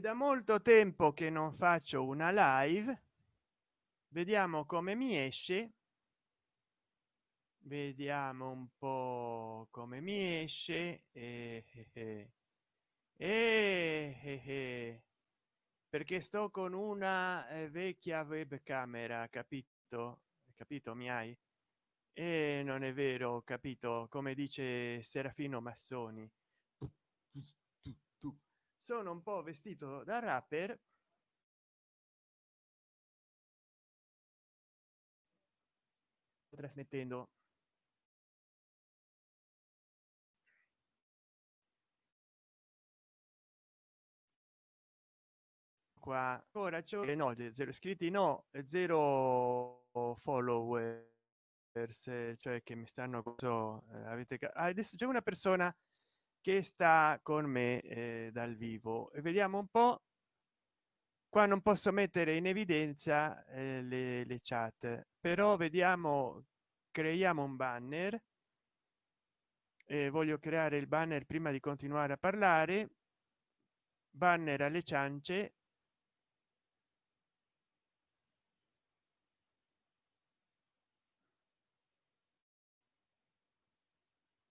da molto tempo che non faccio una live. Vediamo come mi esce. Vediamo un po come mi esce. E, e, e, perché sto con una eh, vecchia webcamera capito? Capito mi hai? E non è vero capito. Come dice serafino massoni sono un po vestito da rapper trasmettendo qua. Ora c'è no zero iscritti no zero follower cioè che mi stanno so, eh, avete ah, adesso c'è una persona che sta con me eh, dal vivo. E vediamo un po. Qua non posso mettere in evidenza eh, le, le chat però vediamo creiamo un banner. Eh, voglio creare il banner prima di continuare a parlare. Banner alle ciance.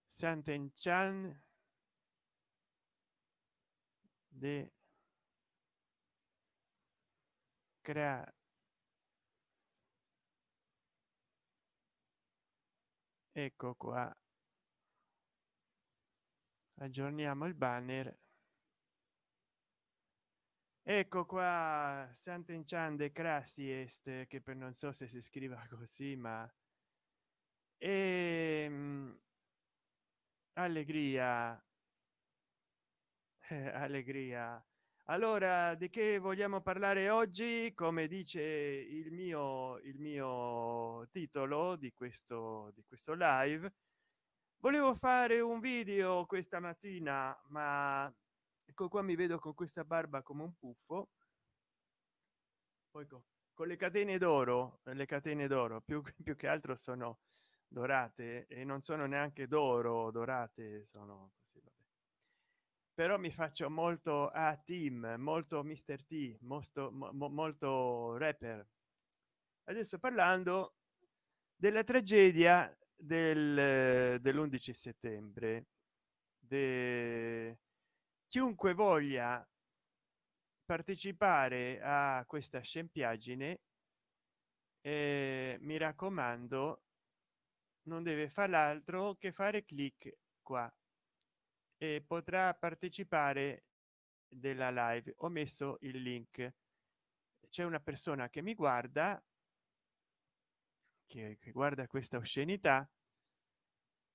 Sant'Enchan de crea ecco qua. Aggiorniamo il banner. Ecco qua sant'enchan de crassi est che per non so se si scriva così ma e ehm, allegria allegria. Allora di che vogliamo parlare oggi? Come dice il mio il mio titolo di questo di questo live volevo fare un video questa mattina ma ecco qua mi vedo con questa barba come un puffo. Poi con, con le catene d'oro le catene d'oro più, più che altro sono dorate e non sono neanche d'oro dorate sono così. Però mi faccio molto a team molto mister t molto mo, molto rapper. Adesso parlando della tragedia del dell'11 settembre de chiunque voglia partecipare a questa scempiaggine eh, mi raccomando non deve fare altro che fare clic qua e potrà partecipare della live. Ho messo il link. C'è una persona che mi guarda che, che guarda questa oscenità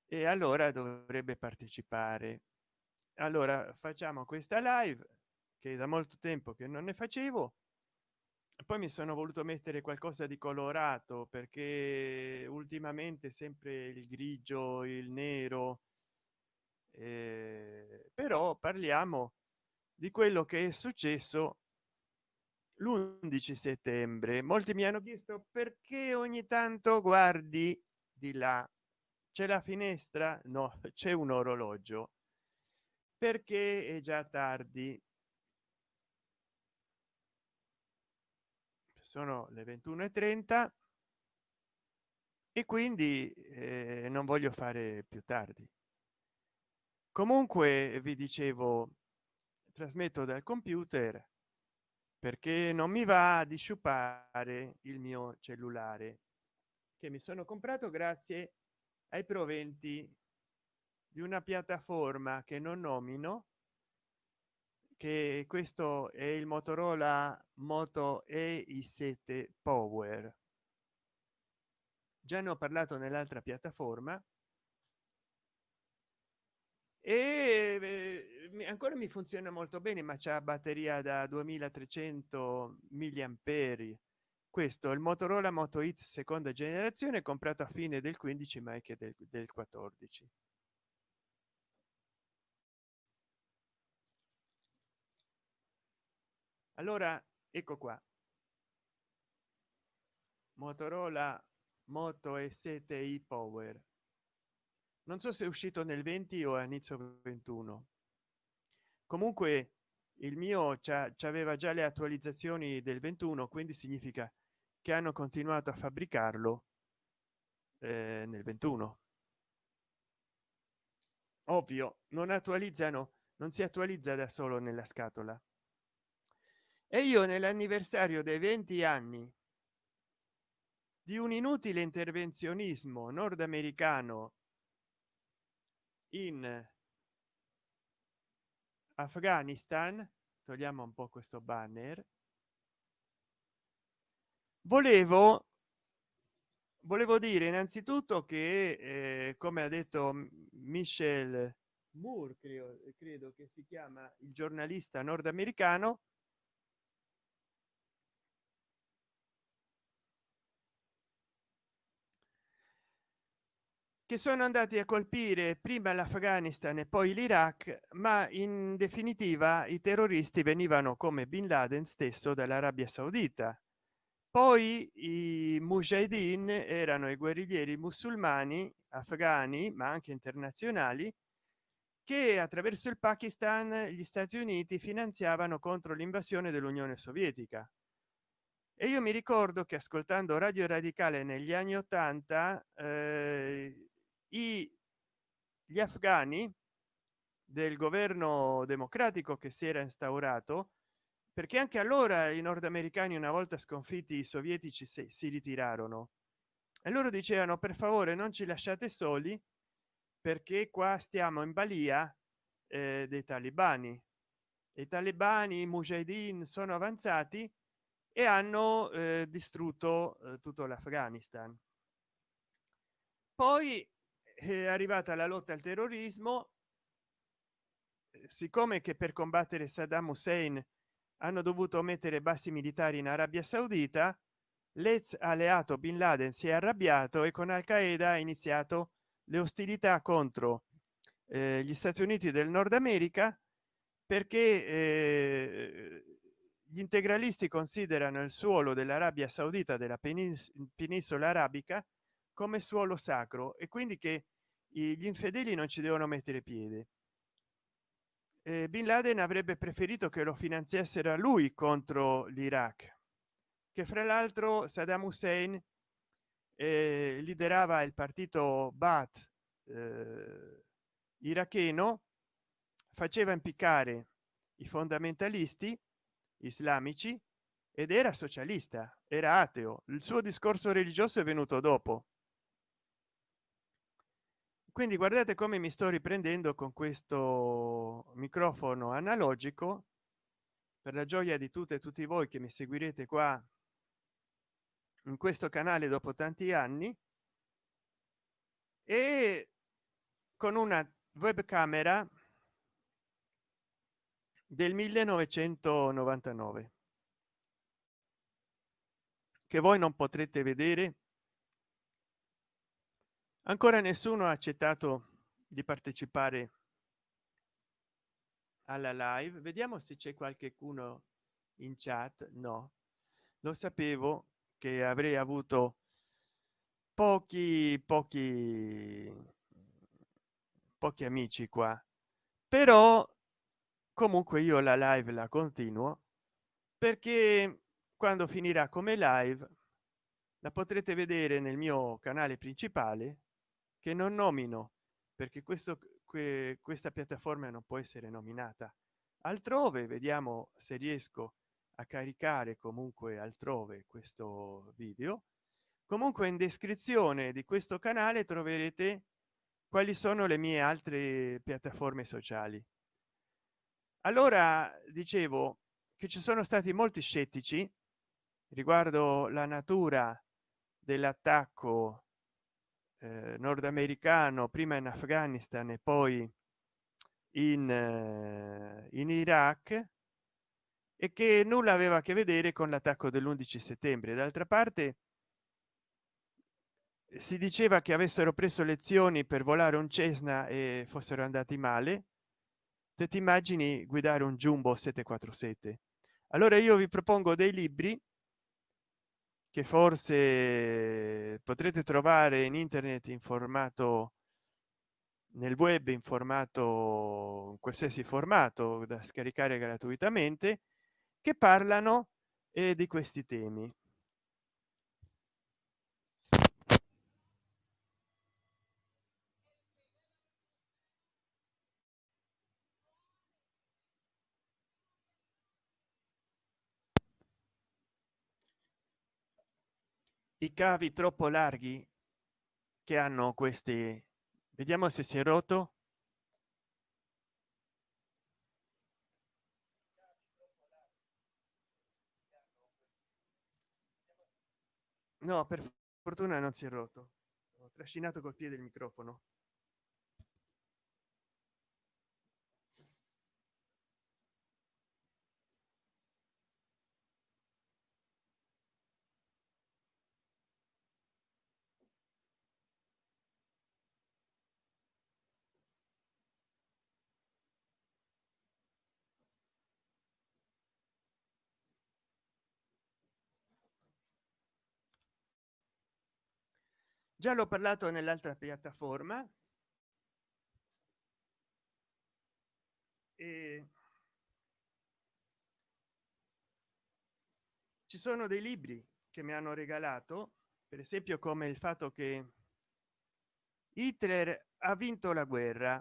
e allora dovrebbe partecipare. Allora facciamo questa live che da molto tempo che non ne facevo poi mi sono voluto mettere qualcosa di colorato perché ultimamente sempre il grigio il nero eh, però parliamo di quello che è successo l'11 settembre. Molti mi hanno chiesto perché ogni tanto guardi di là? C'è la finestra? No c'è un orologio. Perché è già tardi? Sono le 21 e 30 e quindi eh, non voglio fare più tardi comunque vi dicevo trasmetto dal computer perché non mi va di sciupare il mio cellulare che mi sono comprato grazie ai proventi di una piattaforma che non nomino che questo è il motorola moto e i 7 power. Già ne ho parlato nell'altra piattaforma e eh, ancora mi funziona molto bene ma c'è batteria da 2300 milliamperi. Questo è il motorola moto x seconda generazione comprato a fine del 15 ma che del, del 14 allora ecco qua. Motorola moto e 7 i power non so se è uscito nel 20 o a inizio 21 comunque il mio aveva già le attualizzazioni del 21 quindi significa che hanno continuato a fabbricarlo eh, nel 21 ovvio non attualizzano non si attualizza da solo nella scatola. E io nell'anniversario dei 20 anni di un inutile intervenzionismo nordamericano in afghanistan togliamo un po questo banner. Volevo volevo dire innanzitutto che eh, come ha detto michel moore credo, credo che si chiama il giornalista nordamericano che sono andati a colpire prima l'afghanistan e poi l'iraq ma in definitiva i terroristi venivano come bin laden stesso dall'arabia saudita. Poi i mujahideen erano i guerriglieri musulmani afghani ma anche internazionali che attraverso il pakistan gli stati uniti finanziavano contro l'invasione dell'unione sovietica. E io mi ricordo che ascoltando radio radicale negli anni 80 eh, i gli afghani del governo democratico che si era instaurato perché anche allora i nordamericani una volta sconfitti i sovietici si, si ritirarono. E loro dicevano per favore non ci lasciate soli perché qua stiamo in balia eh, dei talebani i talebani i mujahideen sono avanzati e hanno eh, distrutto eh, tutto l'afghanistan. Poi è arrivata la lotta al terrorismo. Siccome che per combattere saddam hussein hanno dovuto mettere bassi militari in arabia saudita l'ex alleato bin laden si è arrabbiato e con al qaeda ha iniziato le ostilità contro eh, gli stati uniti del nord america perché eh, gli integralisti considerano il suolo dell'arabia saudita della penisola arabica come suolo sacro e quindi che gli infedeli non ci devono mettere piede. Bin laden avrebbe preferito che lo finanziassero a lui contro l'iraq che fra l'altro saddam hussein eh, liderava il partito bat eh, iracheno faceva impiccare i fondamentalisti islamici ed era socialista era ateo. Il suo discorso religioso è venuto dopo quindi guardate come mi sto riprendendo con questo microfono analogico per la gioia di tutte e tutti voi che mi seguirete qua in questo canale dopo tanti anni e con una webcamera del 1999 che voi non potrete vedere ancora nessuno ha accettato di partecipare alla live. Vediamo se c'è qualcuno in chat. No. Lo sapevo che avrei avuto pochi pochi pochi amici qua. Però comunque io la live la continuo perché quando finirà come live la potrete vedere nel mio canale principale che non nomino perché questo que, questa piattaforma non può essere nominata. Altrove vediamo se riesco a caricare comunque altrove questo video. Comunque in descrizione di questo canale troverete quali sono le mie altre piattaforme sociali. Allora dicevo che ci sono stati molti scettici riguardo la natura dell'attacco eh, nordamericano prima in afghanistan e poi in, eh, in iraq e che nulla aveva a che vedere con l'attacco dell'11 settembre. D'altra parte si diceva che avessero preso lezioni per volare un cessna e fossero andati male. Te ti immagini guidare un jumbo 747 allora io vi propongo dei libri che forse potrete trovare in internet in formato nel web in formato in qualsiasi formato da scaricare gratuitamente che parlano eh, di questi temi i cavi troppo larghi che hanno questi vediamo se si è rotto. No per fortuna non si è rotto. Ho trascinato col piede il microfono già l'ho parlato nell'altra piattaforma. E ci sono dei libri che mi hanno regalato per esempio come il fatto che hitler ha vinto la guerra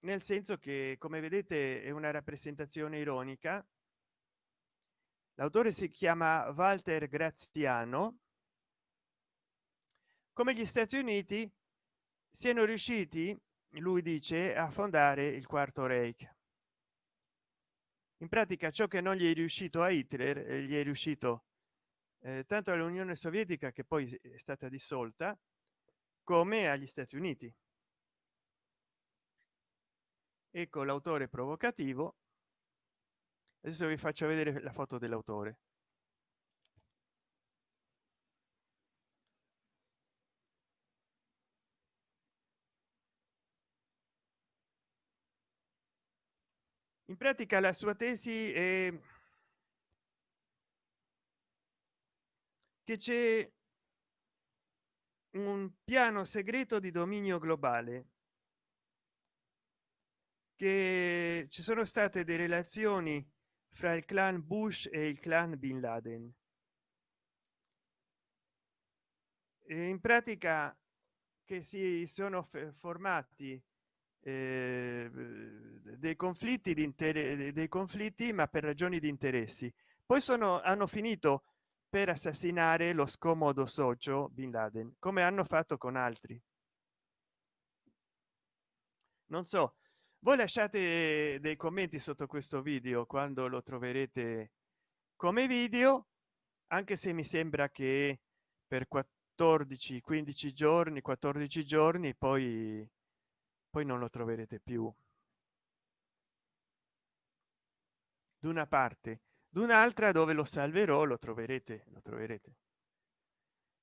nel senso che come vedete è una rappresentazione ironica. L'autore si chiama walter graziano come gli stati uniti siano riusciti lui dice a fondare il quarto reich. In pratica ciò che non gli è riuscito a hitler eh, gli è riuscito eh, tanto all'unione sovietica che poi è stata dissolta come agli stati uniti. Ecco l'autore provocativo. Adesso vi faccio vedere la foto dell'autore in pratica la sua tesi è che c'è un piano segreto di dominio globale che ci sono state delle relazioni fra il clan bush e il clan bin laden. E in pratica che si sono formati eh, dei conflitti di intere dei conflitti ma per ragioni di interessi. Poi sono hanno finito per assassinare lo scomodo socio bin laden come hanno fatto con altri. Non so voi lasciate dei commenti sotto questo video quando lo troverete come video anche se mi sembra che per 14 15 giorni 14 giorni poi poi non lo troverete più. D'una parte d'un'altra dove lo salverò lo troverete lo troverete.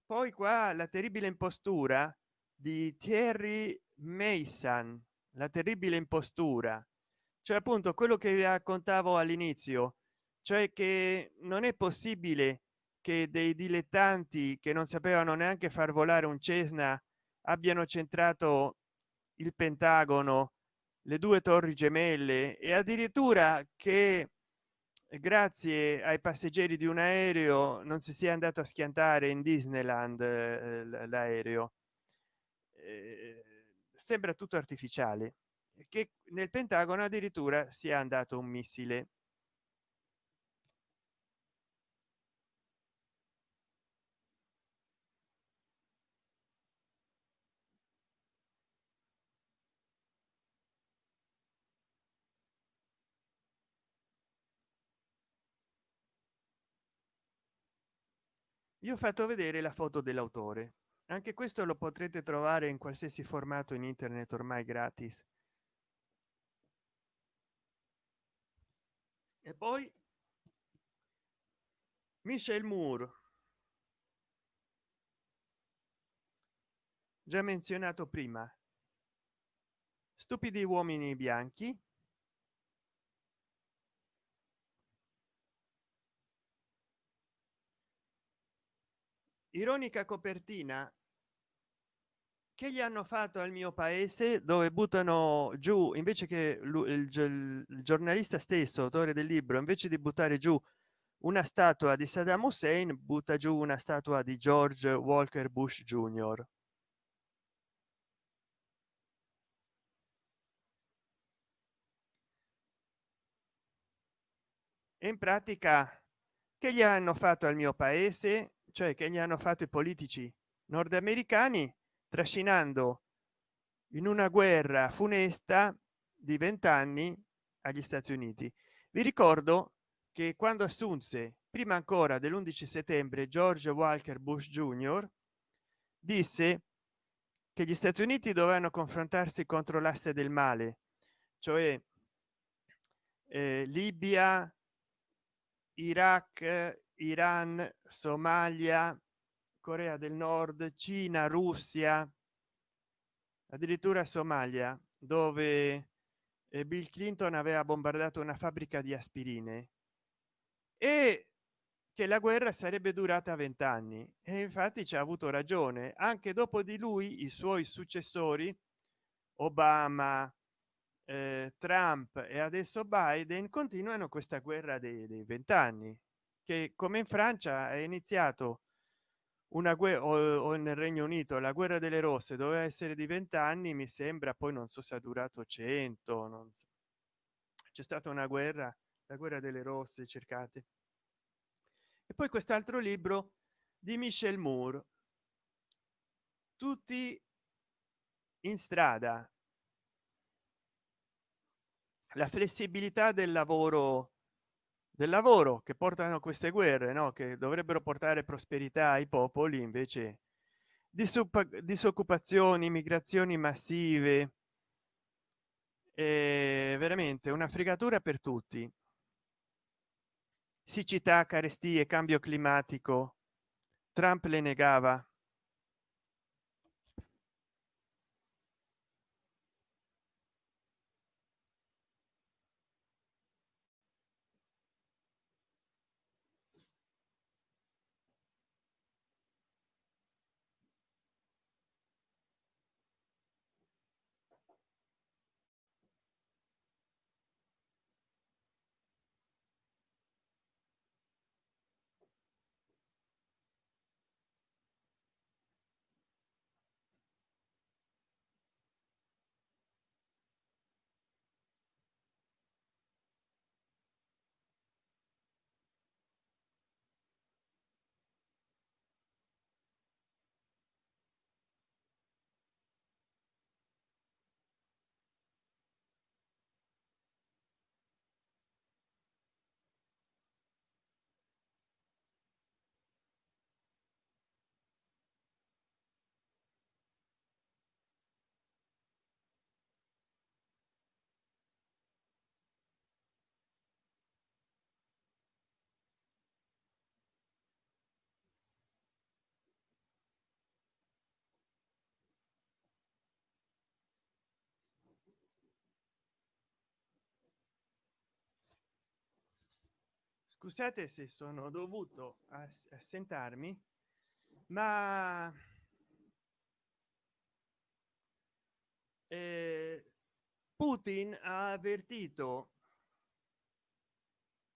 Poi qua la terribile impostura di Thierry Mason la terribile impostura. Cioè appunto quello che vi raccontavo all'inizio cioè che non è possibile che dei dilettanti che non sapevano neanche far volare un cessna abbiano centrato il pentagono le due torri gemelle e addirittura che grazie ai passeggeri di un aereo non si sia andato a schiantare in disneyland eh, l'aereo. Eh, sembra tutto artificiale. Che nel pentagono addirittura sia andato un missile io ho fatto vedere la foto dell'autore. Anche questo lo potrete trovare in qualsiasi formato in internet ormai gratis. E poi michel moore. Già menzionato prima. Stupidi uomini bianchi ironica copertina? Che gli hanno fatto al mio paese dove buttano giù invece che il, il, il giornalista stesso autore del libro invece di buttare giù una statua di saddam hussein butta giù una statua di george walker bush jr in pratica che gli hanno fatto al mio paese cioè che gli hanno fatto i politici nordamericani trascinando in una guerra funesta di vent'anni agli stati uniti. Vi ricordo che quando assunse prima ancora dell'11 settembre george walker bush jr disse che gli stati uniti dovevano confrontarsi contro l'asse del male cioè eh, libia iraq iran somalia corea del nord cina russia addirittura somalia dove eh, bill clinton aveva bombardato una fabbrica di aspirine e che la guerra sarebbe durata vent'anni. E infatti ci ha avuto ragione. Anche dopo di lui i suoi successori obama eh, trump e adesso biden continuano questa guerra dei vent'anni che come in francia è iniziato una guerra o, nel regno unito la guerra delle rosse doveva essere di vent'anni mi sembra poi non so se ha durato 100 non so. c'è stata una guerra la guerra delle rosse cercate e poi quest'altro libro di michel moore. Tutti in strada. La flessibilità del lavoro del lavoro che portano queste guerre no? che dovrebbero portare prosperità ai popoli invece disoccupazioni migrazioni massive. È veramente una fregatura per tutti. Siccità carestie cambio climatico. Trump le negava scusate se sono dovuto assentarmi ma eh, putin ha avvertito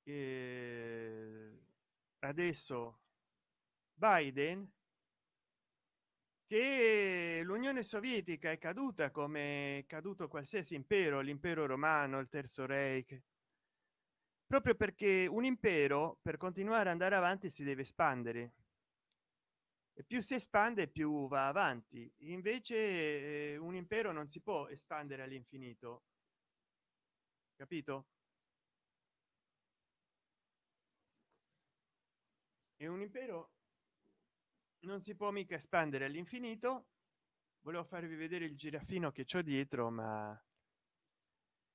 eh, adesso biden che l'unione sovietica è caduta come è caduto qualsiasi impero l'impero romano il terzo reich proprio perché un impero per continuare ad andare avanti si deve espandere. E più si espande più va avanti. Invece eh, un impero non si può espandere all'infinito. Capito? E un impero non si può mica espandere all'infinito. Volevo farvi vedere il giraffino che c'ho dietro ma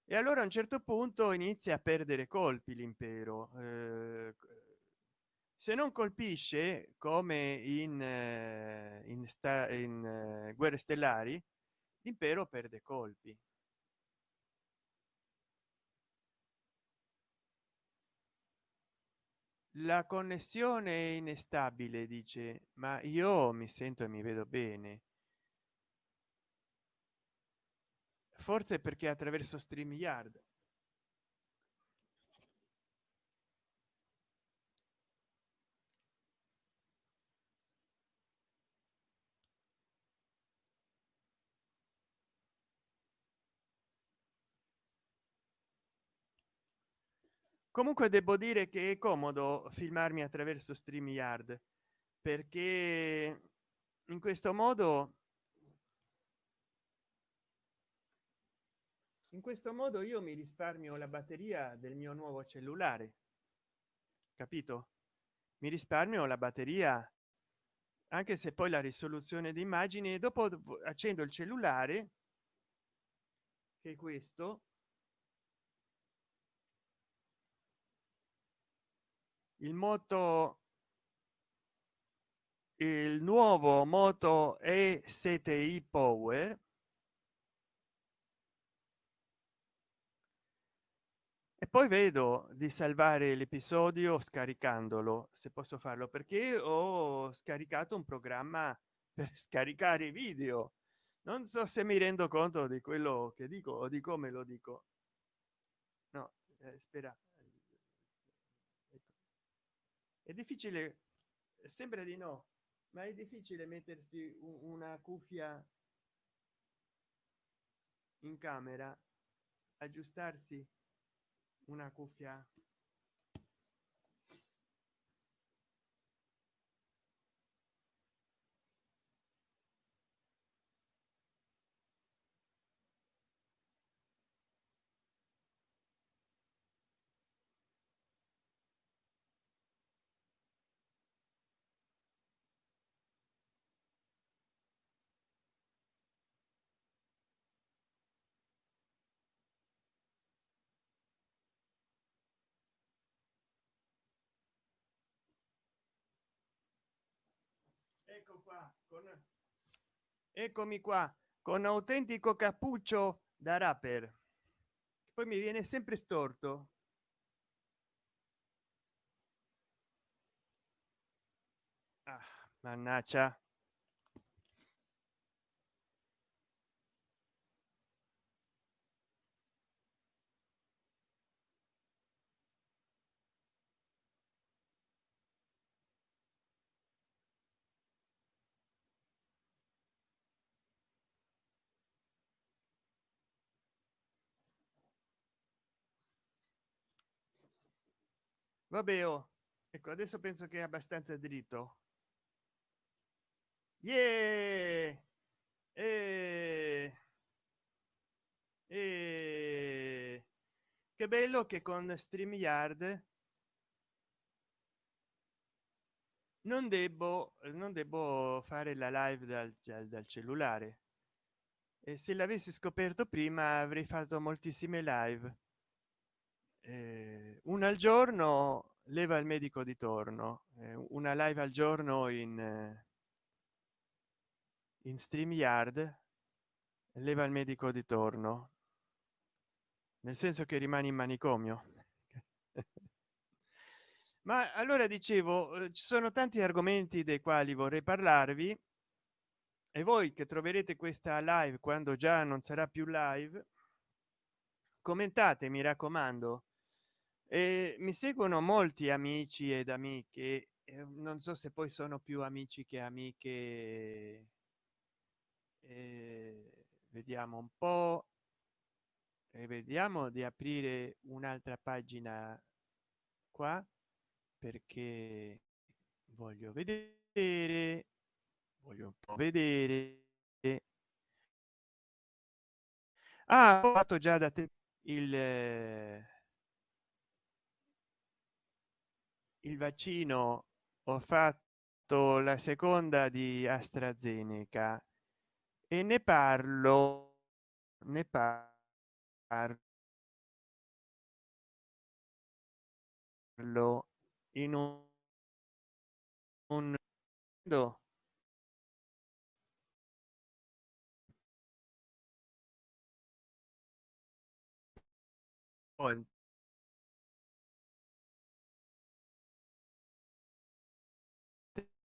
e allora a un certo punto inizia a perdere colpi l'impero eh, se non colpisce come in eh, in, sta, in eh, guerre stellari l'impero perde colpi. La connessione è inestabile dice ma io mi sento e mi vedo bene forse perché attraverso streamyard comunque devo dire che è comodo filmarmi attraverso streamyard perché in questo modo in questo modo io mi risparmio la batteria del mio nuovo cellulare capito? Mi risparmio la batteria anche se poi la risoluzione di immagini e dopo accendo il cellulare che questo il moto il nuovo moto e 7 i power poi vedo di salvare l'episodio scaricandolo se posso farlo perché ho scaricato un programma per scaricare video. Non so se mi rendo conto di quello che dico o di come lo dico. No eh, spera. È difficile sembra di no ma è difficile mettersi una cuffia in camera aggiustarsi una cuffia ecco qua con eccomi qua con autentico cappuccio da rapper. Poi mi viene sempre storto. Ah, mannaggia vabbè oh. ecco adesso penso che è abbastanza dritto. Yeah! e... E... che bello che con stream yard non devo non devo fare la live dal, dal cellulare. E se l'avessi scoperto prima avrei fatto moltissime live eh, una al giorno leva il medico di torno eh, una live al giorno in eh, in stream yard leva il medico di torno. Nel senso che rimane in manicomio. Ma allora dicevo eh, ci sono tanti argomenti dei quali vorrei parlarvi e voi che troverete questa live quando già non sarà più live commentate mi raccomando e mi seguono molti amici ed amiche non so se poi sono più amici che amiche eh, vediamo un po e vediamo di aprire un'altra pagina qua perché voglio vedere voglio un po vedere. Ah, ho fatto già da te il il vaccino ho fatto la seconda di astrazeneca e ne parlo ne parlo in un, un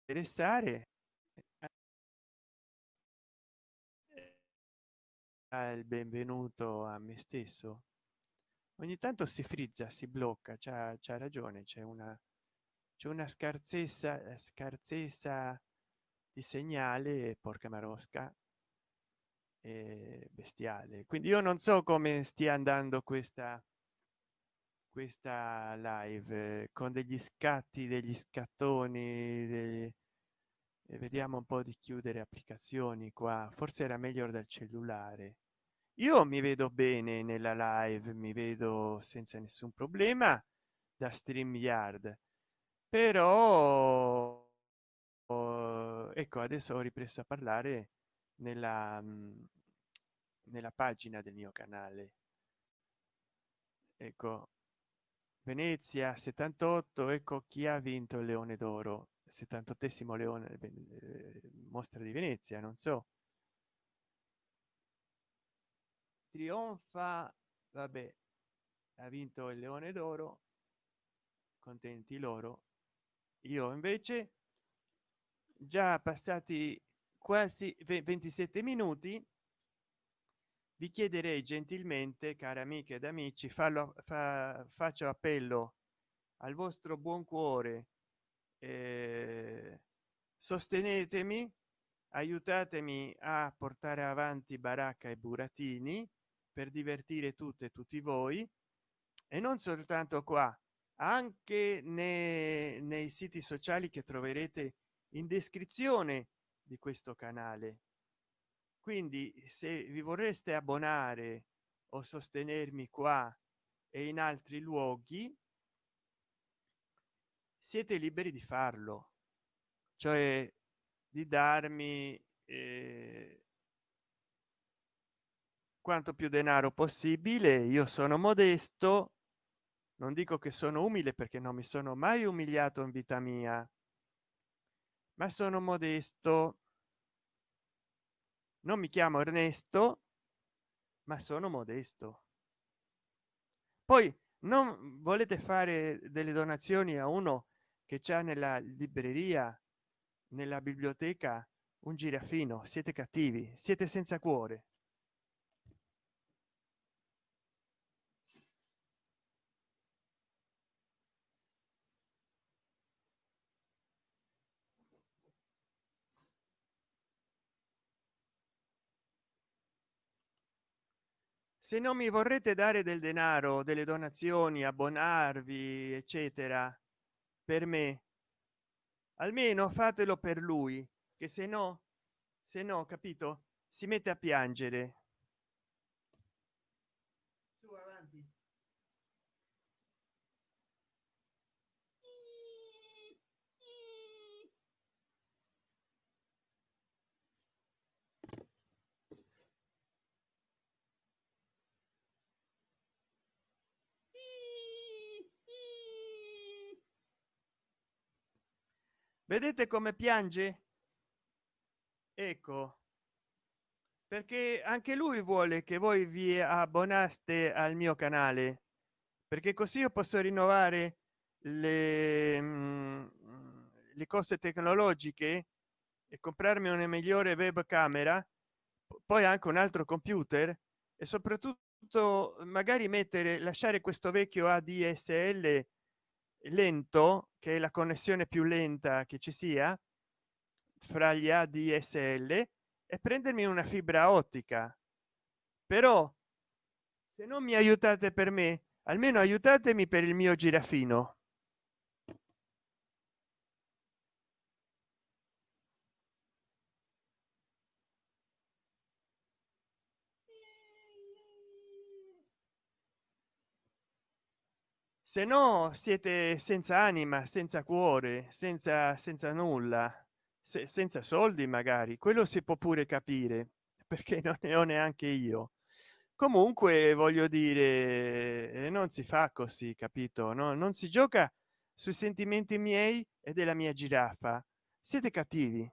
interessare il benvenuto a me stesso. Ogni tanto si frizza si blocca c'ha ragione c'è una c'è una scarsezza eh, scarsezza di segnale porca marosca bestiale. Quindi io non so come stia andando questa questa live con degli scatti degli scattoni degli... vediamo un po di chiudere applicazioni qua. Forse era meglio dal cellulare. Io mi vedo bene nella live mi vedo senza nessun problema da stream yard però ecco adesso ho ripreso a parlare nella nella pagina del mio canale. Ecco venezia 78 ecco chi ha vinto il leone d'oro. 78 leone eh, mostra di venezia non so. Trionfa vabbè ha vinto il leone d'oro. Contenti loro. Io invece già passati quasi 27 minuti vi chiederei gentilmente cari amiche ed amici fallo fa, faccio appello al vostro buon cuore eh, sostenetemi aiutatemi a portare avanti baracca e buratini per divertire tutte e tutti voi e non soltanto qua anche nei, nei siti sociali che troverete in descrizione di questo canale quindi se vi vorreste abbonare o sostenermi qua e in altri luoghi siete liberi di farlo. Cioè di darmi eh, quanto più denaro possibile. Io sono modesto non dico che sono umile perché non mi sono mai umiliato in vita mia ma sono modesto non mi chiamo ernesto ma sono modesto. Poi non volete fare delle donazioni a uno che c'è nella libreria nella biblioteca un girafino siete cattivi siete senza cuore se non mi vorrete dare del denaro delle donazioni abbonarvi eccetera per me almeno fatelo per lui che se no se no capito si mette a piangere vedete come piange? Ecco perché anche lui vuole che voi vi abbonaste al mio canale perché così io posso rinnovare le, mm, le cose tecnologiche e comprarmi una migliore webcamera poi anche un altro computer e soprattutto magari mettere lasciare questo vecchio adsl lento che è la connessione più lenta che ci sia fra gli adsl e prendermi una fibra ottica. Però se non mi aiutate per me almeno aiutatemi per il mio girafino se no siete senza anima senza cuore senza senza nulla. Se, senza soldi magari. Quello si può pure capire perché non ne ho neanche io. Comunque voglio dire eh, non si fa così capito? No non si gioca sui sentimenti miei e della mia giraffa. Siete cattivi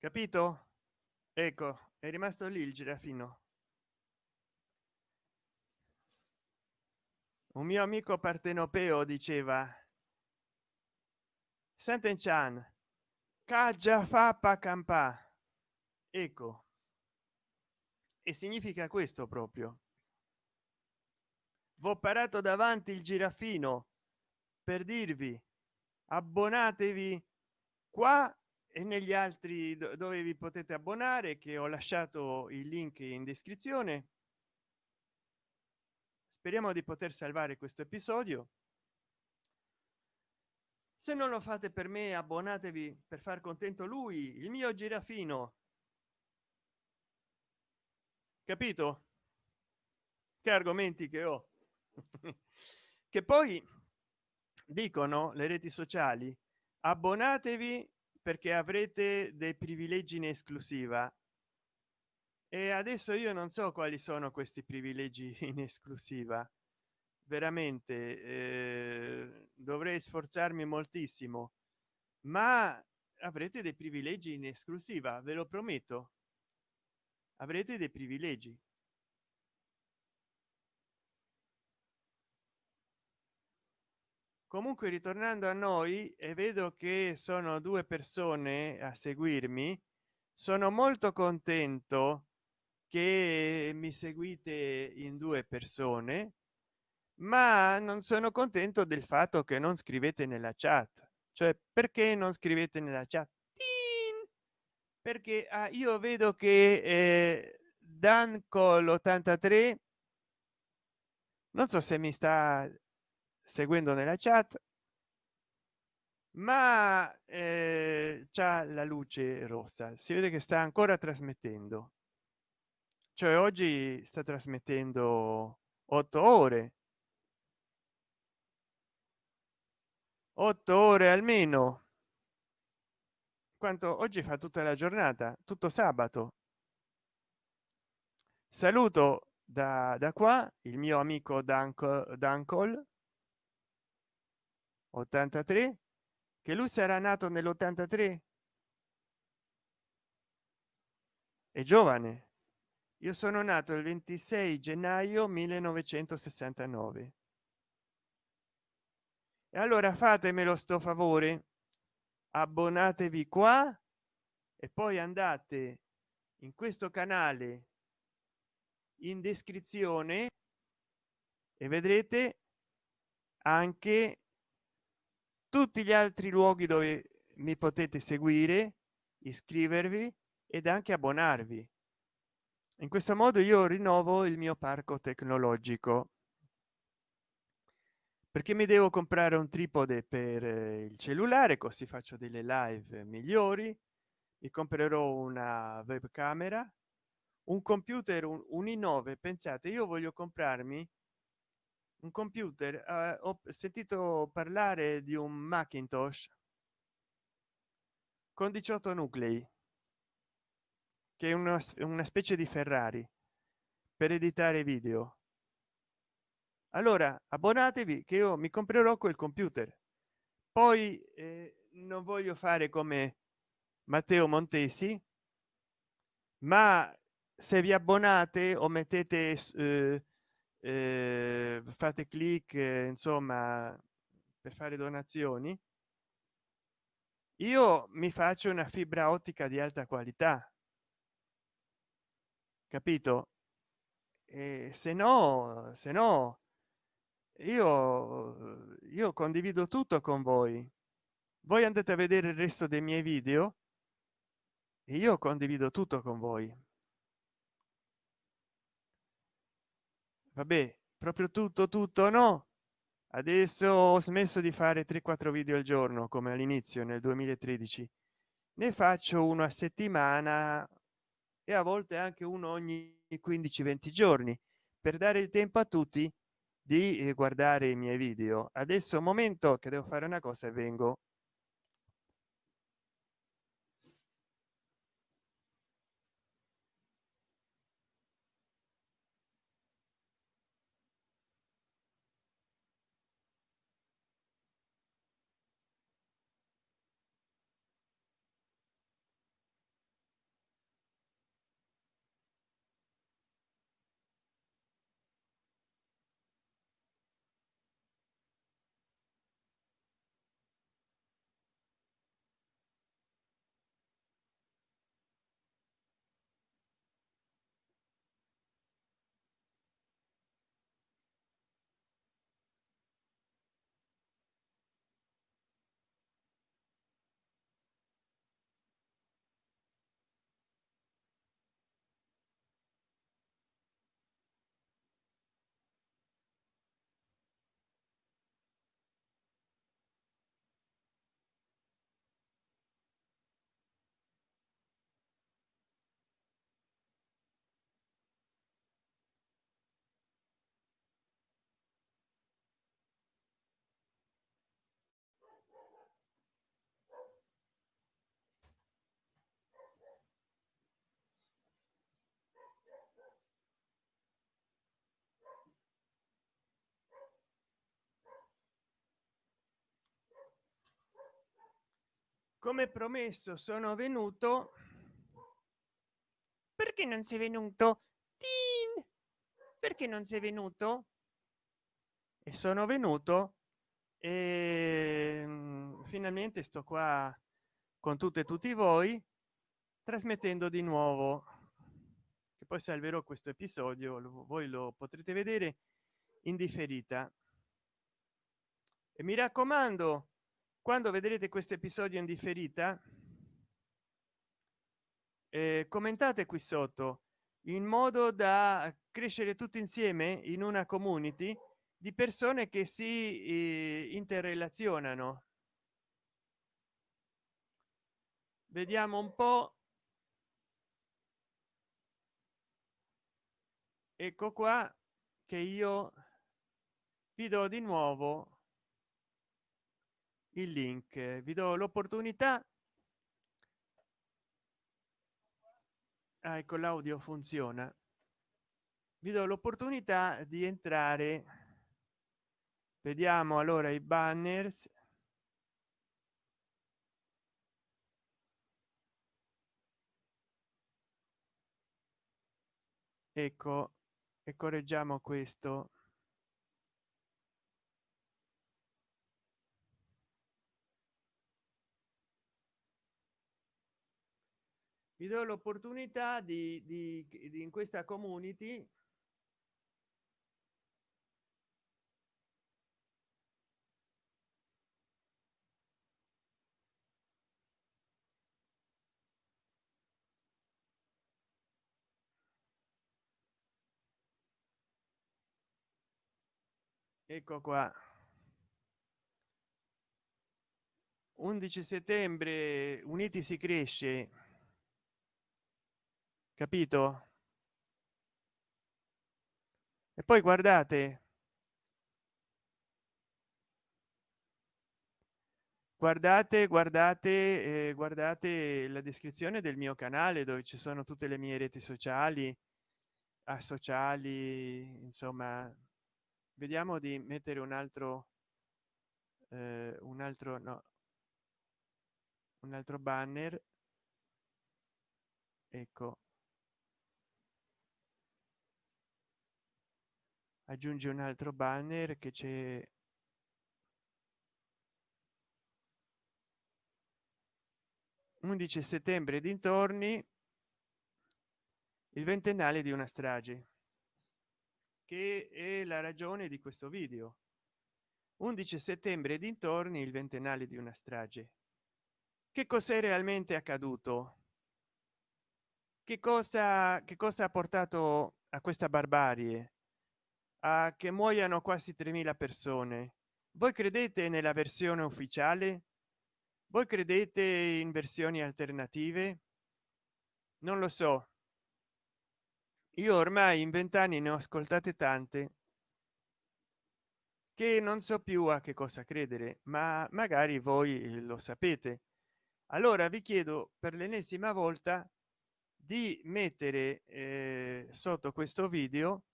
capito? Ecco è rimasto lì il girafino un mio amico partenopeo diceva Senten Chan caggia fa campa ecco. E significa questo proprio. Ho parato davanti il girafino per dirvi abbonatevi qua e negli altri dove vi potete abbonare che ho lasciato il link in descrizione. Speriamo di poter salvare questo episodio. Se non lo fate per me abbonatevi per far contento lui il mio girafino. Capito? Che argomenti che ho. Che poi dicono le reti sociali abbonatevi perché avrete dei privilegi in esclusiva. E adesso io non so quali sono questi privilegi in esclusiva. Veramente eh, dovrei sforzarmi moltissimo. Ma avrete dei privilegi in esclusiva ve lo prometto. Avrete dei privilegi comunque ritornando a noi e vedo che sono due persone a seguirmi sono molto contento che mi seguite in due persone ma non sono contento del fatto che non scrivete nella chat. Cioè perché non scrivete nella chat? Perché ah, io vedo che eh, dan col 83 non so se mi sta seguendo nella chat. Ma eh, c'è la luce rossa. Si vede che sta ancora trasmettendo. Cioè oggi sta trasmettendo otto ore. Otto ore almeno. Quanto oggi fa tutta la giornata tutto sabato. Saluto da, da qua il mio amico danco dancol 83 che lui sarà nato nell'83 è giovane. Io sono nato il 26 gennaio 1969 e allora fatemelo sto favore. Abbonatevi qua e poi andate in questo canale in descrizione e vedrete anche tutti gli altri luoghi dove mi potete seguire iscrivervi ed anche abbonarvi. In questo modo io rinnovo il mio parco tecnologico perché mi devo comprare un tripode per eh, il cellulare così faccio delle live migliori mi comprerò una webcamera un computer un, un i9 pensate io voglio comprarmi un computer eh, ho sentito parlare di un macintosh con 18 nuclei che è una, una specie di ferrari per editare video. Allora abbonatevi che io mi comprerò quel computer. Poi eh, non voglio fare come matteo montesi ma se vi abbonate o mettete eh, eh, fate clic eh, insomma per fare donazioni. Io mi faccio una fibra ottica di alta qualità. Capito? E se no se no io io condivido tutto con voi. Voi andate a vedere il resto dei miei video e io condivido tutto con voi vabbè proprio tutto tutto no? Adesso ho smesso di fare 3 4 video al giorno come all'inizio nel 2013 ne faccio uno a settimana e a volte anche uno ogni 15 20 giorni per dare il tempo a tutti di eh, guardare i miei video. Adesso momento che devo fare una cosa e vengo come promesso sono venuto. Perché non sei venuto? Tin! perché non sei venuto? E sono venuto e mm, finalmente sto qua con tutte e tutti voi trasmettendo di nuovo. Che poi salverò questo episodio voi lo potrete vedere in differita. E mi raccomando quando vedrete questo episodio in differita eh, commentate qui sotto in modo da crescere tutti insieme in una community di persone che si eh, interrelazionano. Vediamo un po. Ecco qua che io vi do di nuovo il link. Vi do l'opportunità. Ah, ecco l'audio funziona. Vi do l'opportunità di entrare. Vediamo allora i banners. Ecco e correggiamo questo vi do l'opportunità di, di, di in questa community ecco qua. 11 settembre uniti si cresce capito? E poi guardate. Guardate guardate eh, guardate la descrizione del mio canale dove ci sono tutte le mie reti sociali a sociali insomma. Vediamo di mettere un altro eh, un altro no un altro banner. Ecco aggiunge un altro banner che c'è 11 settembre dintorni il ventennale di una strage che è la ragione di questo video. 11 settembre dintorni il ventennale di una strage. Che cos'è realmente accaduto? Che cosa che cosa ha portato a questa barbarie a che muoiano quasi 3000 persone. Voi credete nella versione ufficiale? Voi credete in versioni alternative? Non lo so. Io ormai in vent'anni ne ho ascoltate tante. Che non so più a che cosa credere ma magari voi lo sapete. Allora vi chiedo per l'ennesima volta di mettere eh, sotto questo video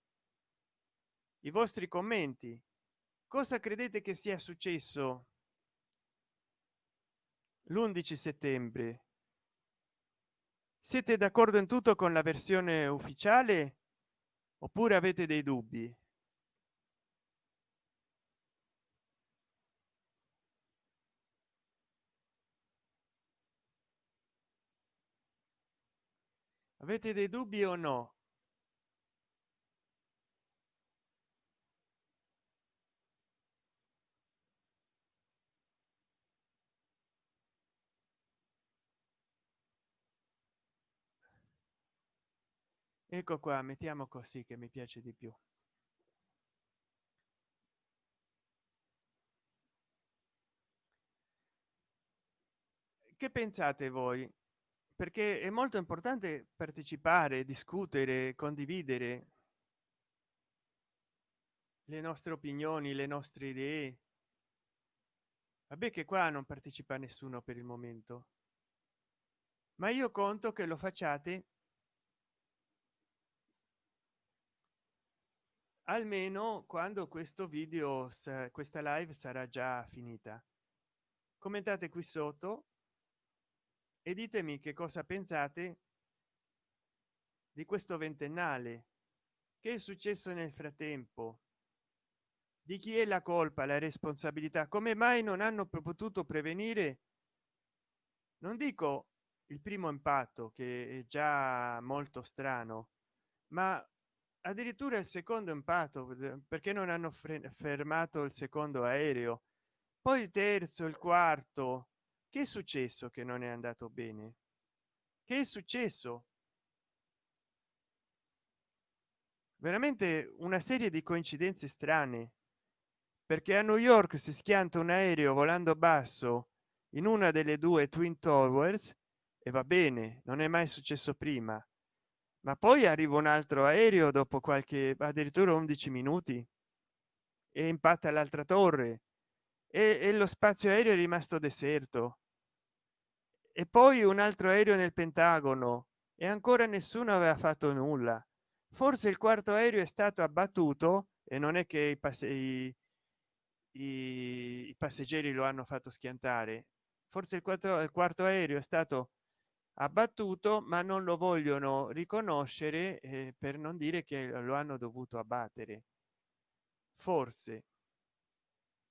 i vostri commenti. Cosa credete che sia successo l'11 settembre? Siete d'accordo in tutto con la versione ufficiale oppure avete dei dubbi? Avete dei dubbi o no ecco qua mettiamo così che mi piace di più. Che pensate voi? Perché è molto importante partecipare discutere condividere le nostre opinioni le nostre idee. Vabbè che qua non partecipa nessuno per il momento. Ma io conto che lo facciate almeno quando questo video questa live sarà già finita. Commentate qui sotto e ditemi che cosa pensate di questo ventennale. Che è successo nel frattempo? Di chi è la colpa la responsabilità? Come mai non hanno potuto prevenire? Non dico il primo impatto che è già molto strano ma addirittura il secondo impatto perché non hanno fermato il secondo aereo. Poi il terzo il quarto che è successo che non è andato bene? Che è successo? Veramente una serie di coincidenze strane perché a new york si schianta un aereo volando basso in una delle due twin towers e va bene non è mai successo prima ma poi arriva un altro aereo dopo qualche addirittura 11 minuti e impatta l'altra torre e, e lo spazio aereo è rimasto deserto. E poi un altro aereo nel pentagono e ancora nessuno aveva fatto nulla. Forse il quarto aereo è stato abbattuto e non è che i, passe i, i, i passeggeri lo hanno fatto schiantare. Forse il quarto, il quarto aereo è stato abbattuto ma non lo vogliono riconoscere eh, per non dire che lo hanno dovuto abbattere. Forse.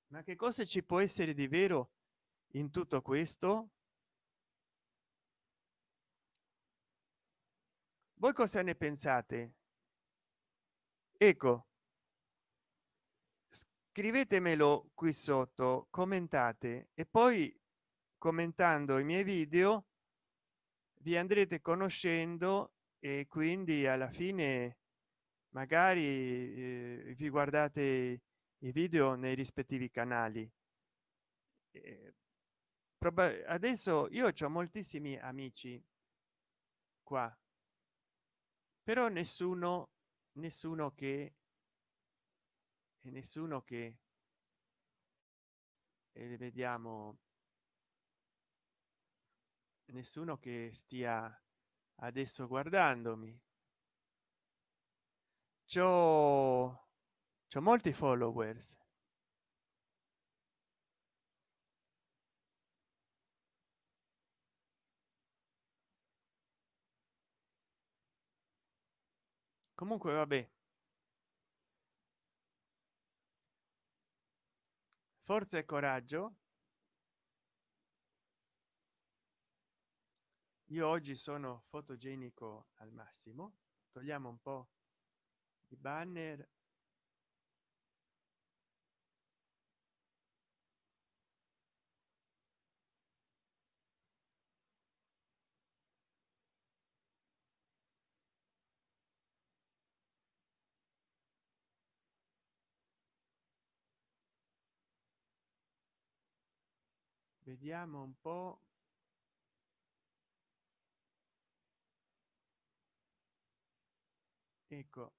Ma che cosa ci può essere di vero in tutto questo? Voi cosa ne pensate? Ecco. Scrivetemelo qui sotto commentate e poi commentando i miei video vi andrete conoscendo e quindi alla fine magari eh, vi guardate i video nei rispettivi canali. Eh, adesso io ho moltissimi amici qua però nessuno nessuno che e nessuno che e vediamo nessuno che stia adesso guardandomi. C'ho c'ho molti followers. Comunque vabbè. Forza e coraggio io oggi sono fotogenico al massimo. Togliamo un po i banner. Vediamo un po ecco.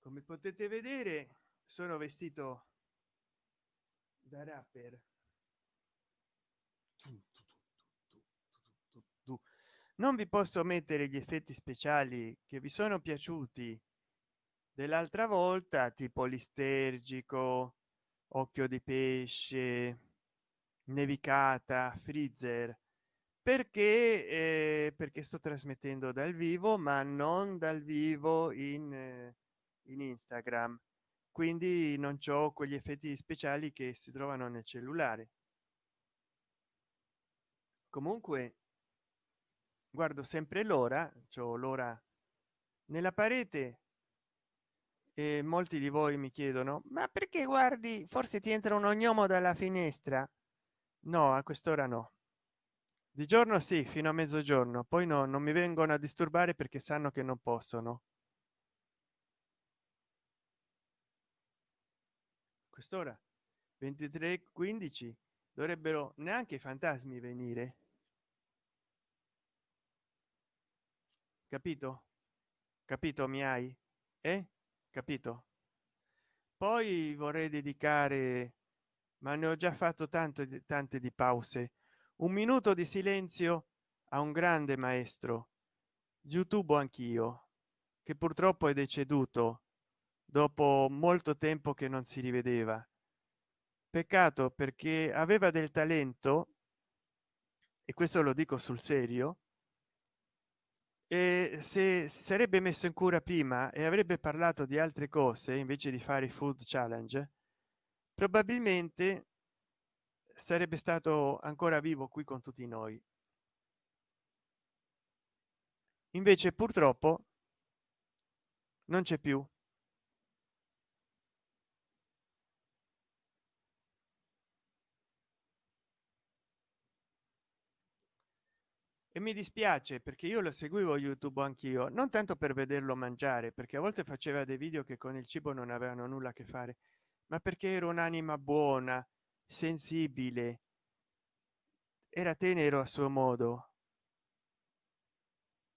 Come potete vedere sono vestito da rapper. Non vi posso mettere gli effetti speciali che vi sono piaciuti dell'altra volta tipo listergico occhio di pesce nevicata freezer. Perché eh, perché sto trasmettendo dal vivo ma non dal vivo in eh, in instagram. Quindi non c'ho quegli effetti speciali che si trovano nel cellulare. Comunque guardo sempre l'ora c'ho l'ora nella parete e molti di voi mi chiedono ma perché guardi? Forse ti entra un ognomo dalla finestra no a quest'ora no. Di giorno sì fino a mezzogiorno poi no non mi vengono a disturbare perché sanno che non possono. Quest'ora 23 15 dovrebbero neanche i fantasmi venire. Capito? Capito mi hai? Eh? Capito? Poi vorrei dedicare ma ne ho già fatto tanto tante di pause. Un minuto di silenzio a un grande maestro. Youtube anch'io che purtroppo è deceduto dopo molto tempo che non si rivedeva. Peccato perché aveva del talento e questo lo dico sul serio e se sarebbe messo in cura prima e avrebbe parlato di altre cose invece di fare i food challenge probabilmente sarebbe stato ancora vivo qui con tutti noi. Invece purtroppo non c'è più. E mi dispiace perché io lo seguivo youtube anch'io non tanto per vederlo mangiare perché a volte faceva dei video che con il cibo non avevano nulla a che fare ma perché era un'anima buona sensibile? Era tenero a suo modo.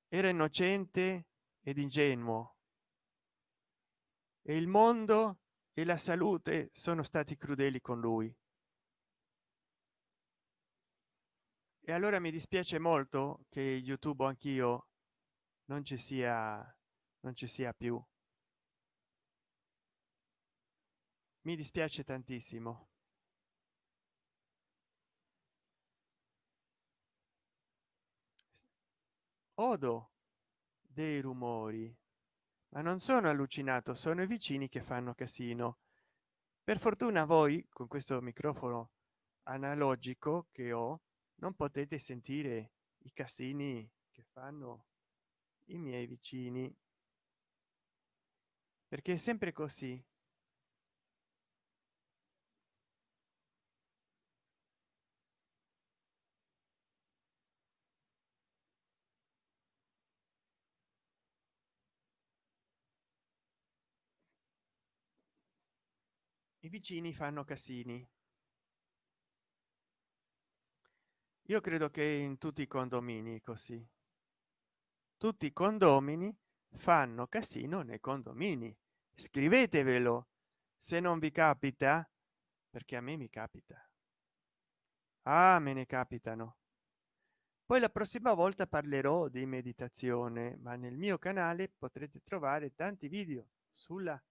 Era innocente ed ingenuo. E il mondo e la salute sono stati crudeli con lui. E allora mi dispiace molto che youtube anch'io non ci sia non ci sia più mi dispiace tantissimo. Odo dei rumori. Ma non sono allucinato sono i vicini che fanno casino. Per fortuna voi con questo microfono analogico che ho non potete sentire i casini che fanno i miei vicini. Perché è sempre così vicini fanno casini. Io credo che in tutti i condomini così. Tutti i condomini fanno casino nei condomini. Scrivetevelo se non vi capita perché a me mi capita. Ah me ne capitano. Poi la prossima volta parlerò di meditazione ma nel mio canale potrete trovare tanti video sulla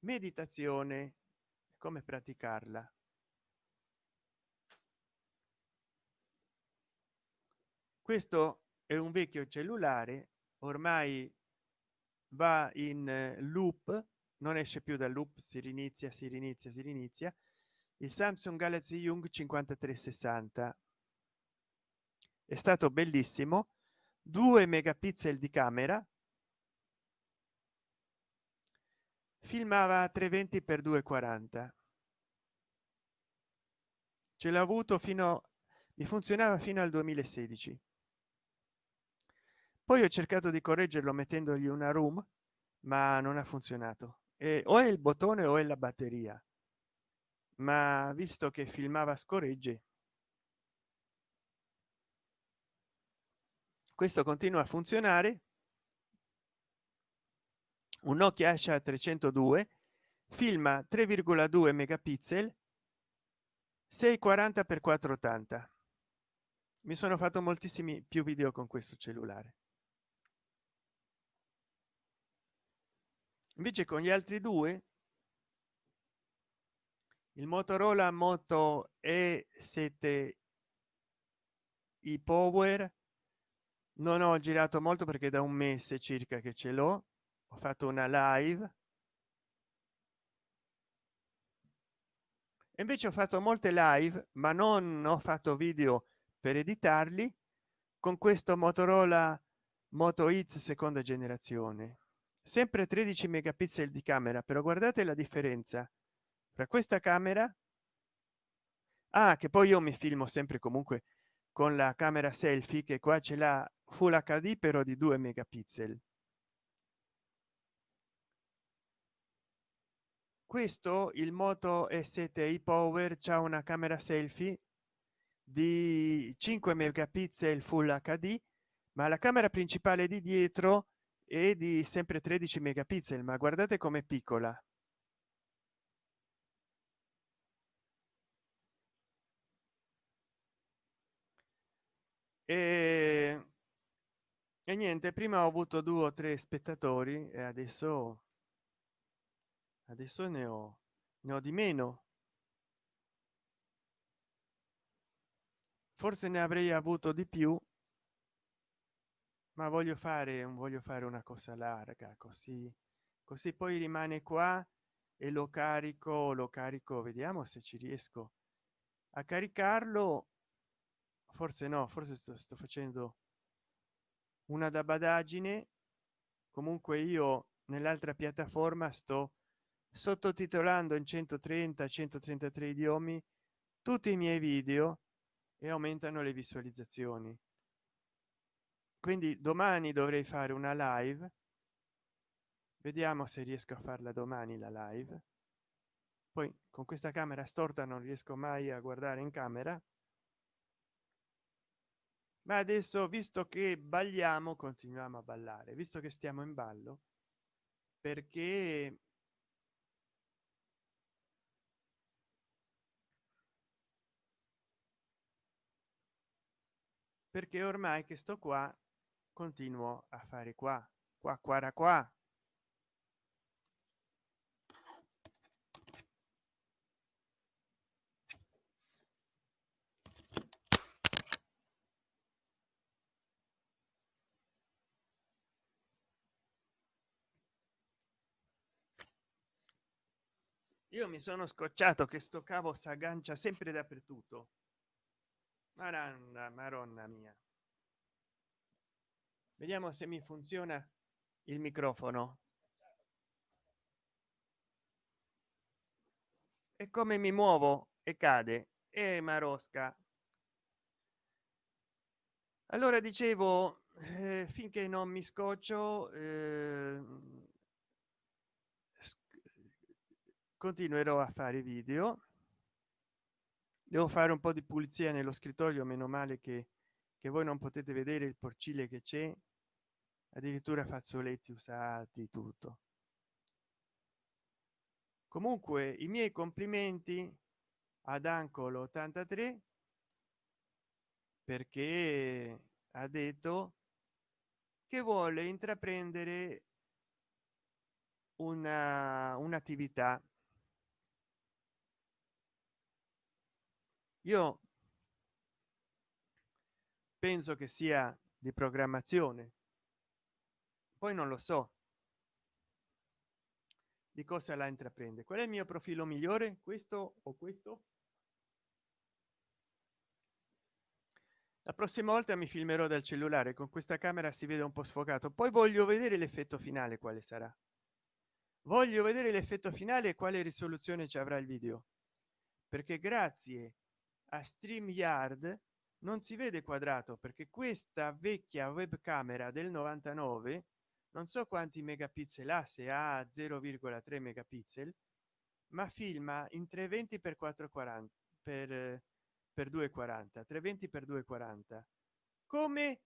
meditazione. Come praticarla? Questo è un vecchio cellulare ormai va in eh, loop non esce più dal loop si rinizia si rinizia si rinizia il samsung galaxy young 5360 è stato bellissimo 2 megapixel di camera filmava a 320 per 240 ce l'ha avuto fino mi funzionava fino al 2016 poi ho cercato di correggerlo mettendogli una room ma non ha funzionato. E o è il bottone o è la batteria. Ma visto che filmava scorregge questo continua a funzionare un nokia asha 302 filma 3,2 megapixel 640 x 480 mi sono fatto moltissimi più video con questo cellulare. Invece con gli altri due il motorola moto e 7 i power non ho girato molto perché da un mese circa che ce l'ho ho fatto una live. Invece ho fatto molte live ma non ho fatto video per editarli con questo motorola moto hits seconda generazione. Sempre 13 megapixel di camera però guardate la differenza tra questa camera. Ah, che poi io mi filmo sempre comunque con la camera selfie che qua ce l'ha full hd però di 2 megapixel questo il moto s7i power c'è una camera selfie di 5 megapixel full hd ma la camera principale di dietro e di sempre 13 megapixel ma guardate com'è piccola. E e niente prima ho avuto due o tre spettatori e adesso adesso ne ho ne ho di meno. Forse ne avrei avuto di più ma voglio fare un voglio fare una cosa larga così così poi rimane qua e lo carico lo carico vediamo se ci riesco a caricarlo. Forse no forse sto, sto facendo una da badagine comunque io nell'altra piattaforma sto sottotitolando in 130 133 idiomi tutti i miei video e aumentano le visualizzazioni. Quindi domani dovrei fare una live. Vediamo se riesco a farla domani la live. Poi con questa camera storta non riesco mai a guardare in camera. Ma adesso visto che balliamo continuiamo a ballare. Visto che stiamo in ballo perché perché ormai che sto qua continuo a fare qua qua qua qua. Io mi sono scocciato che sto cavo si aggancia sempre dappertutto maronna maronna mia. Vediamo se mi funziona il microfono. E come mi muovo e cade. E marosca. Allora dicevo eh, finché non mi scoccio eh, continuerò a fare video devo fare un po di pulizia nello scrittoio meno male che, che voi non potete vedere il porcile che c'è. Addirittura fazzoletti usati tutto. Comunque i miei complimenti ad ancolo 83 perché ha detto che vuole intraprendere una un'attività io penso che sia di programmazione. Poi non lo so. Di cosa la intraprende? Qual è il mio profilo migliore? Questo o questo? La prossima volta mi filmerò dal cellulare con questa camera si vede un po sfocato. Poi voglio vedere l'effetto finale quale sarà. Voglio vedere l'effetto finale e quale risoluzione ci avrà il video. Perché grazie a stream yard non si vede quadrato perché questa vecchia webcamera del 99 non so quanti megapixel ha se ha 0,3 megapixel ma filma in 320 per 440 per per 240 320 per 240 come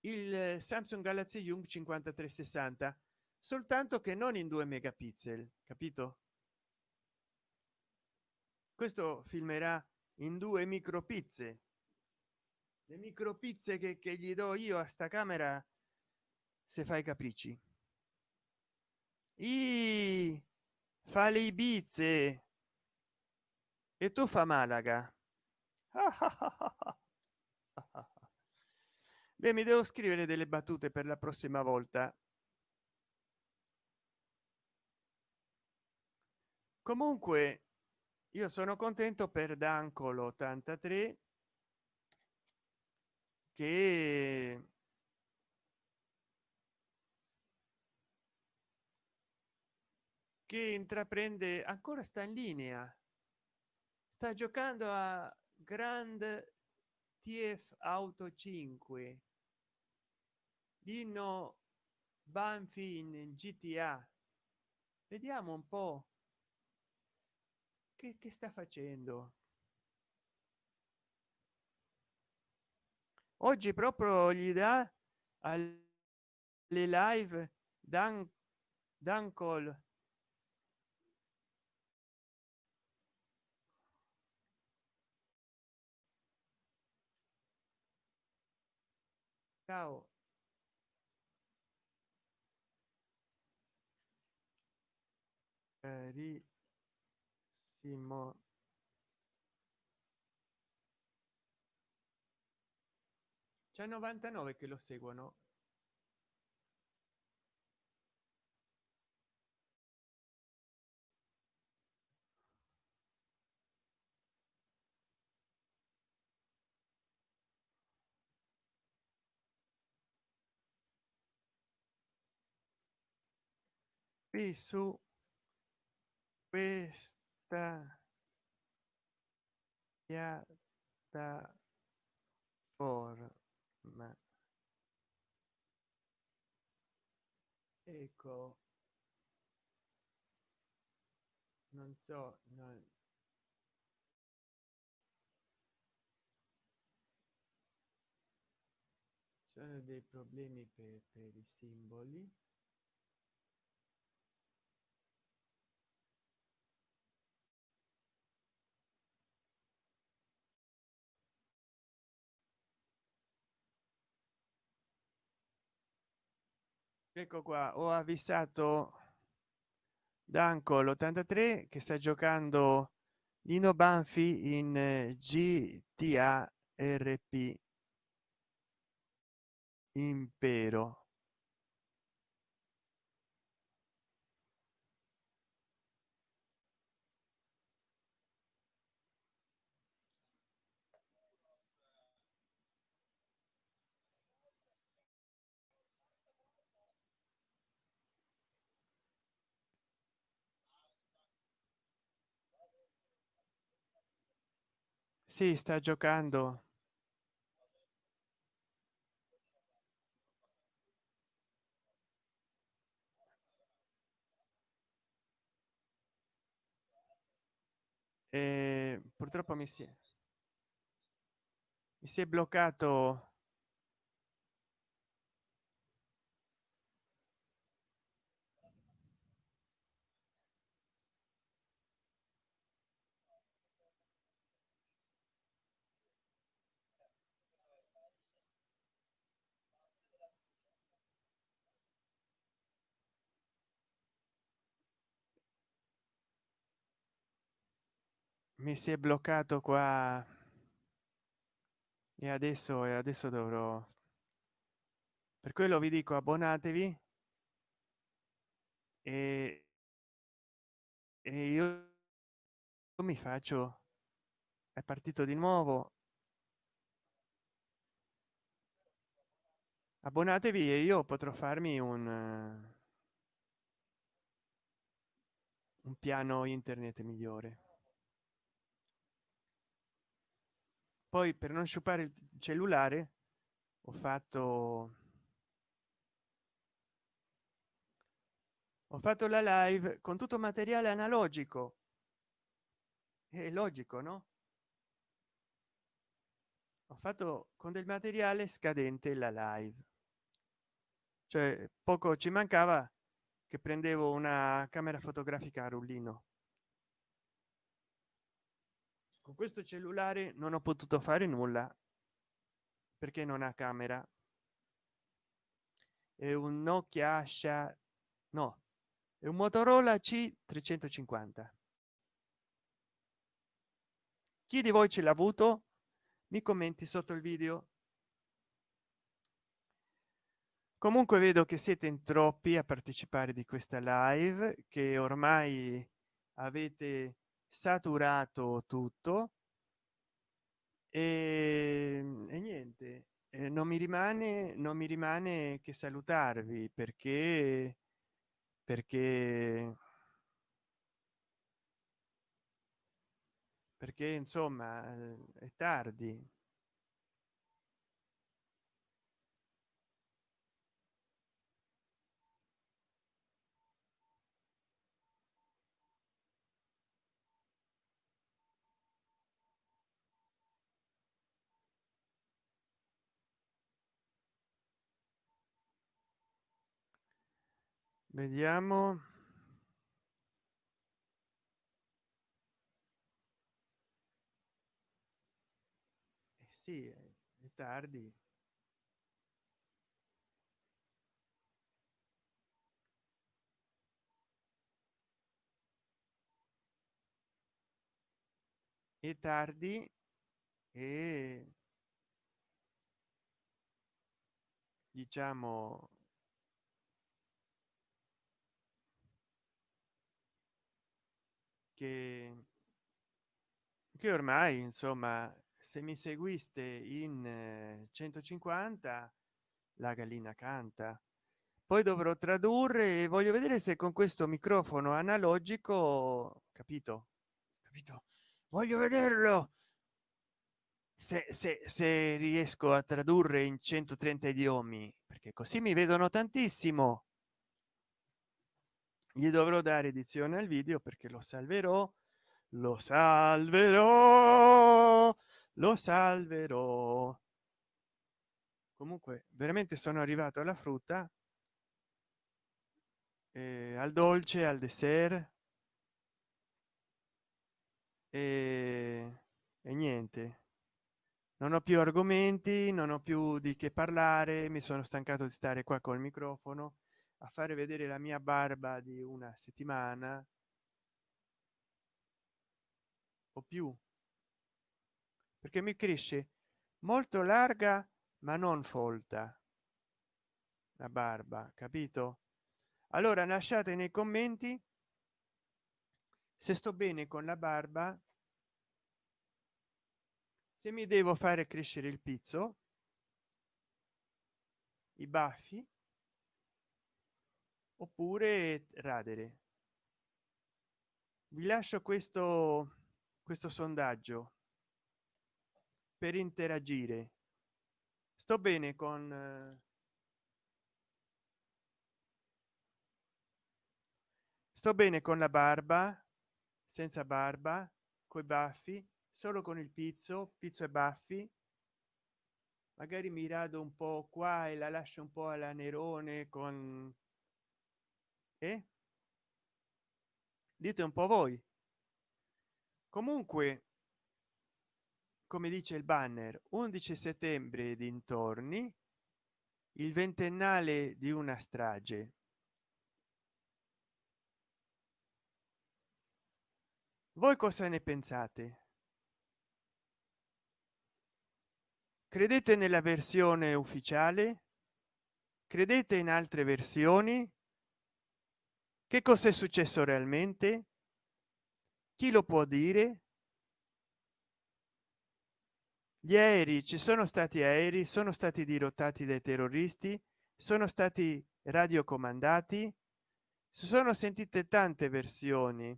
il samsung galaxy young 5360 soltanto che non in 2 megapixel capito? Questo filmerà in due micro pizze le micro pizze che, che gli do io a sta camera se fai capricci. I fa le ibize. E tu fa malaga. Beh mi devo scrivere delle battute per la prossima volta. Comunque io sono contento per dancolo 83 che che intraprende ancora sta in linea sta giocando a grand tf auto 5 dino banfi in gta vediamo un po che, che sta facendo? Oggi proprio gli dà alle live dan dan call ciao. Eh, carissimo c'è 99 che lo seguono. Qui su questa piattaforma ecco non so non sono dei problemi per, per i simboli ecco qua ho avvisato danco l'83 che sta giocando Lino Banfi in gta rp impero si sta giocando. E purtroppo mi si è mi si è bloccato mi si è bloccato qua. E adesso e adesso dovrò per quello vi dico abbonatevi. E, e io mi faccio è partito di nuovo. Abbonatevi e io potrò farmi un un piano internet migliore poi per non sciupare il cellulare ho fatto ho fatto la live con tutto materiale analogico. È logico no? Ho fatto con del materiale scadente la live. Cioè poco ci mancava che prendevo una camera fotografica a rullino con questo cellulare non ho potuto fare nulla. Perché non ha camera. È un nokia asha no è un motorola c 350 chi di voi ce l'ha avuto? Mi commenti sotto il video. Comunque vedo che siete in troppi a partecipare di questa live che ormai avete saturato tutto e, e niente e non mi rimane non mi rimane che salutarvi perché perché perché insomma è tardi vediamo. Eh sì è tardi. È tardi e diciamo che che ormai insomma se mi seguiste in 150 la gallina canta. Poi dovrò tradurre e voglio vedere se con questo microfono analogico capito? Capito? Voglio vederlo! Se, se, se riesco a tradurre in 130 idiomi perché così mi vedono tantissimo gli dovrò dare edizione al video perché lo salverò lo salverò lo salverò. Comunque veramente sono arrivato alla frutta. Eh, al dolce al dessert. E, e niente. Non ho più argomenti non ho più di che parlare mi sono stancato di stare qua col microfono a fare vedere la mia barba di una settimana o più. Perché mi cresce molto larga ma non folta la barba capito? Allora lasciate nei commenti se sto bene con la barba se mi devo fare crescere il pizzo i baffi oppure radere. Vi lascio questo questo sondaggio per interagire. Sto bene con sto bene con la barba senza barba coi baffi solo con il pizzo pizzo e baffi. Magari mi rado un po qua e la lascio un po alla nerone con eh? dite un po voi. Comunque come dice il banner 11 settembre dintorni il ventennale di una strage. Voi cosa ne pensate? Credete nella versione ufficiale? Credete in altre versioni che cosa è successo realmente? Chi lo può dire? Gli aerei ci sono stati aerei sono stati dirottati dai terroristi sono stati radiocomandati si sono sentite tante versioni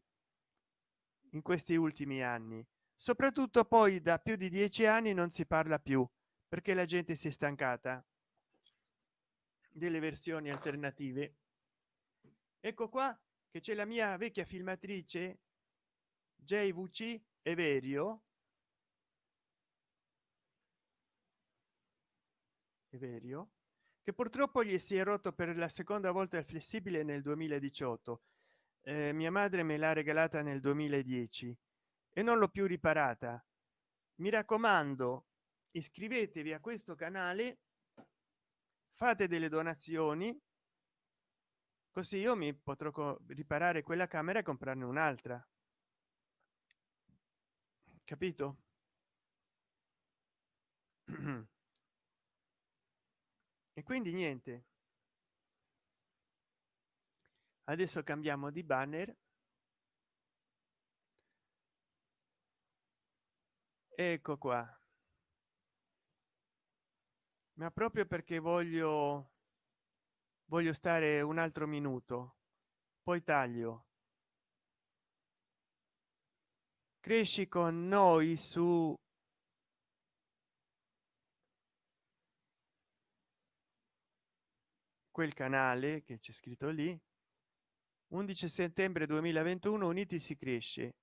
in questi ultimi anni. Soprattutto poi da più di dieci anni non si parla più perché la gente si è stancata delle versioni alternative ecco qua che c'è la mia vecchia filmatrice jvc everio. Everio che purtroppo gli si è rotto per la seconda volta il flessibile nel 2018 eh, mia madre me l'ha regalata nel 2010 e non l'ho più riparata. Mi raccomando iscrivetevi a questo canale fate delle donazioni così io mi potrò riparare quella camera e comprarne un'altra. Capito? E quindi niente. Adesso cambiamo di banner. Ecco qua. Ma proprio perché voglio voglio stare un altro minuto. Poi taglio. Cresci con noi su quel canale che c'è scritto lì. 11 settembre 2021 uniti si cresce.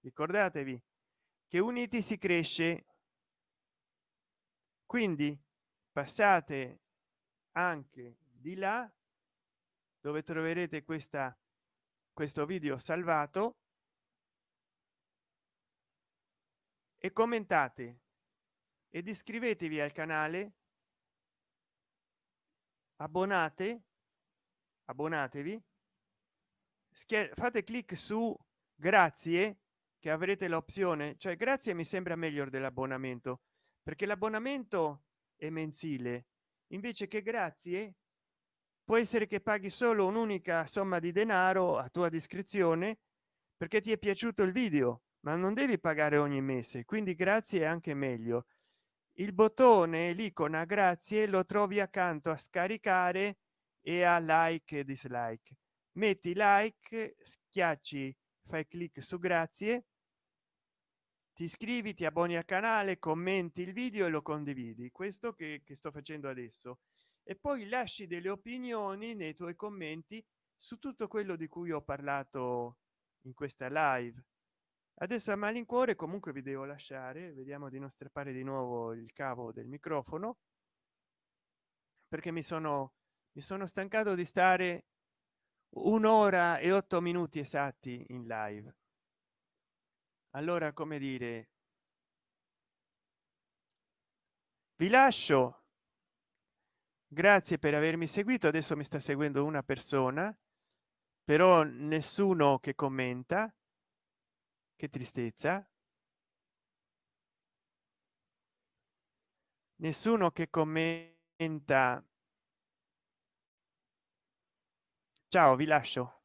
Ricordatevi che uniti si cresce. Quindi passate anche di là dove troverete questa questo video salvato. E commentate ed iscrivetevi al canale. Abbonate abbonatevi. Fate clic su grazie che avrete l'opzione cioè grazie mi sembra meglio dell'abbonamento perché l'abbonamento è mensile. Invece che grazie può essere che paghi solo un'unica somma di denaro a tua discrezione perché ti è piaciuto il video ma non devi pagare ogni mese quindi grazie anche meglio. Il bottone l'icona grazie lo trovi accanto a scaricare e a like e dislike. Metti like schiacci fai clic su grazie ti iscrivi ti abboni al canale commenti il video e lo condividi. Questo che, che sto facendo adesso e poi lasci delle opinioni nei tuoi commenti su tutto quello di cui ho parlato in questa live. Adesso a malincuore comunque vi devo lasciare. Vediamo di non strappare di nuovo il cavo del microfono perché mi sono mi sono stancato di stare un'ora e otto minuti esatti in live. Allora come dire vi lascio grazie per avermi seguito. Adesso mi sta seguendo una persona però nessuno che commenta. Che tristezza. Nessuno che commenta. Ciao vi lascio